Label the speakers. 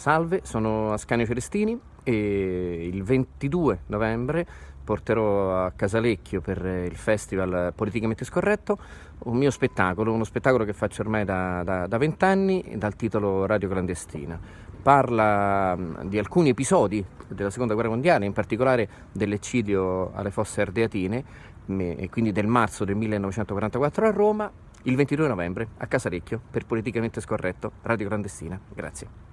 Speaker 1: Salve, sono Ascanio Celestini e il 22 novembre porterò a Casalecchio per il festival Politicamente Scorretto un mio spettacolo, uno spettacolo che faccio ormai da vent'anni dal titolo Radio Clandestina. Parla mm, di alcuni episodi della seconda guerra mondiale, in particolare dell'eccidio alle fosse ardeatine, e quindi del marzo del 1944 a Roma, il 22 novembre a Casalecchio per Politicamente Scorretto, Radio Clandestina. Grazie.